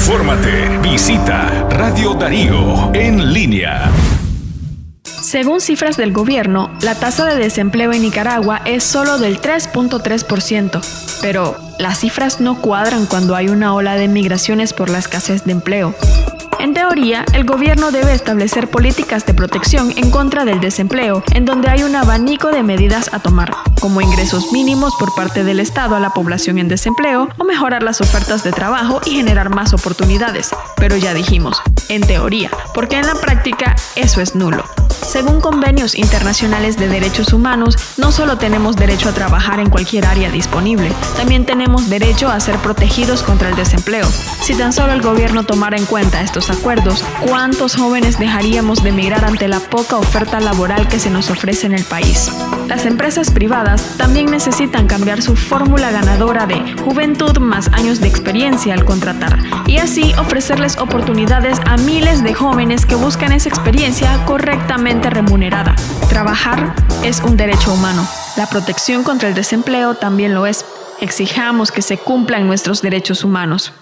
Infórmate. Visita Radio Darío en línea. Según cifras del gobierno, la tasa de desempleo en Nicaragua es solo del 3.3%, pero las cifras no cuadran cuando hay una ola de migraciones por la escasez de empleo. En teoría, el gobierno debe establecer políticas de protección en contra del desempleo, en donde hay un abanico de medidas a tomar, como ingresos mínimos por parte del Estado a la población en desempleo o mejorar las ofertas de trabajo y generar más oportunidades. Pero ya dijimos, en teoría, porque en la práctica eso es nulo. Según convenios internacionales de derechos humanos, no solo tenemos derecho a trabajar en cualquier área disponible, también tenemos derecho a ser protegidos contra el desempleo. Si tan solo el gobierno tomara en cuenta estos acuerdos, ¿cuántos jóvenes dejaríamos de emigrar ante la poca oferta laboral que se nos ofrece en el país? Las empresas privadas también necesitan cambiar su fórmula ganadora de juventud más años de experiencia al contratar y así ofrecerles oportunidades a miles de jóvenes que buscan esa experiencia correctamente remunerada. Trabajar es un derecho humano. La protección contra el desempleo también lo es. Exijamos que se cumplan nuestros derechos humanos.